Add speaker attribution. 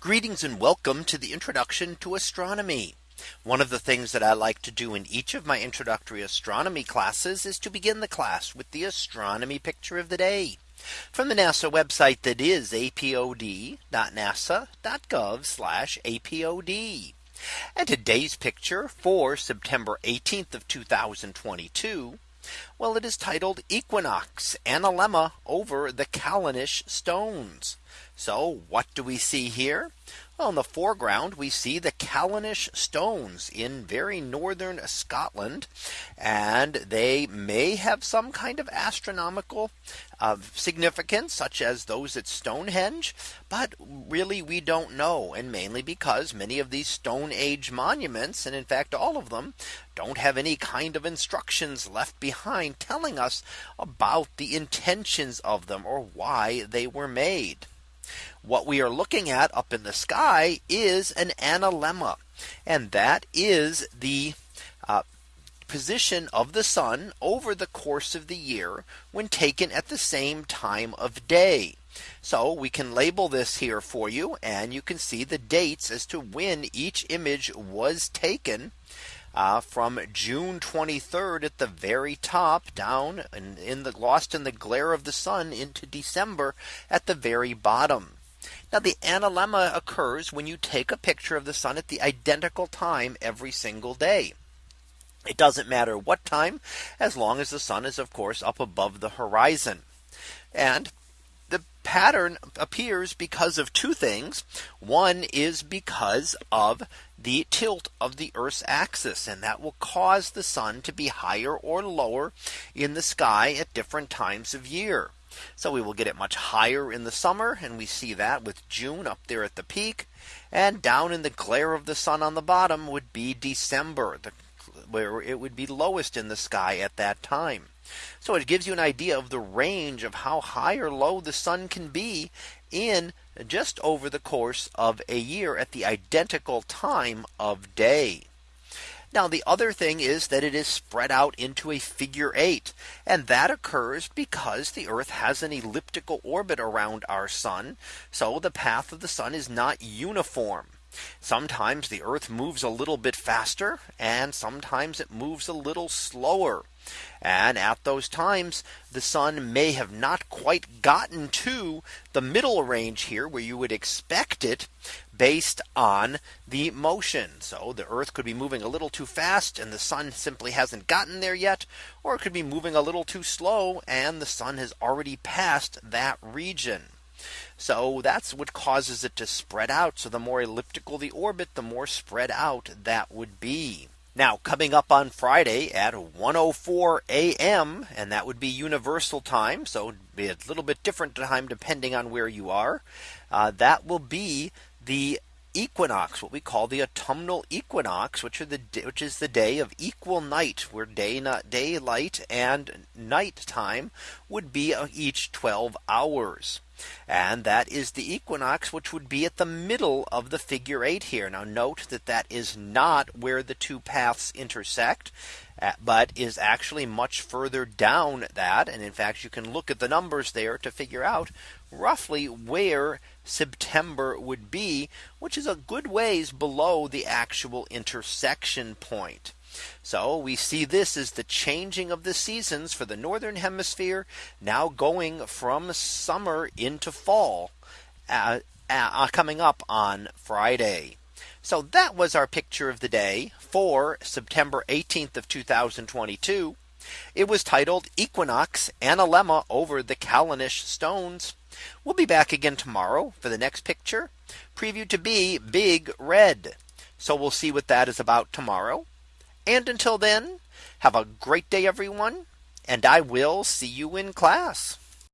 Speaker 1: Greetings and welcome to the introduction to astronomy. One of the things that I like to do in each of my introductory astronomy classes is to begin the class with the astronomy picture of the day from the NASA website that is apod.nasa.gov apod. And today's picture for September 18th of 2022. Well, it is titled Equinox Analemma over the Callanish Stones. So what do we see here? Well, in the foreground, we see the Callanish stones in very northern Scotland, and they may have some kind of astronomical of uh, significance such as those at Stonehenge. But really, we don't know. And mainly because many of these Stone Age monuments, and in fact, all of them don't have any kind of instructions left behind telling us about the intentions of them or why they were made what we are looking at up in the sky is an analemma. And that is the uh, position of the sun over the course of the year when taken at the same time of day. So we can label this here for you and you can see the dates as to when each image was taken uh, from June 23rd at the very top down and in the lost in the glare of the sun into December at the very bottom. Now the analemma occurs when you take a picture of the sun at the identical time every single day. It doesn't matter what time, as long as the sun is of course up above the horizon. And the pattern appears because of two things. One is because of the tilt of the Earth's axis and that will cause the sun to be higher or lower in the sky at different times of year. So we will get it much higher in the summer. And we see that with June up there at the peak and down in the glare of the sun on the bottom would be December the, where it would be lowest in the sky at that time. So it gives you an idea of the range of how high or low the sun can be in just over the course of a year at the identical time of day. Now the other thing is that it is spread out into a figure eight. And that occurs because the Earth has an elliptical orbit around our sun. So the path of the sun is not uniform. Sometimes the Earth moves a little bit faster and sometimes it moves a little slower. And at those times, the sun may have not quite gotten to the middle range here where you would expect it based on the motion. So the Earth could be moving a little too fast and the sun simply hasn't gotten there yet, or it could be moving a little too slow and the sun has already passed that region. So that's what causes it to spread out. So the more elliptical the orbit, the more spread out that would be. Now coming up on Friday at 104 a.m. and that would be universal time. So be a little bit different time depending on where you are. Uh, that will be the equinox, what we call the autumnal equinox, which are the which is the day of equal night, where day not daylight and night time would be uh, each 12 hours. And that is the equinox, which would be at the middle of the figure eight here. Now note that that is not where the two paths intersect, uh, but is actually much further down that. And in fact, you can look at the numbers there to figure out roughly where September would be, which is a good ways below the actual intersection point. So we see this is the changing of the seasons for the northern hemisphere now going from summer into fall uh, uh, uh coming up on Friday. So that was our picture of the day for September 18th of 2022. It was titled Equinox Analemma over the Callanish stones. We'll be back again tomorrow for the next picture previewed to be big red. So we'll see what that is about tomorrow. And until then, have a great day, everyone, and I will see you in class.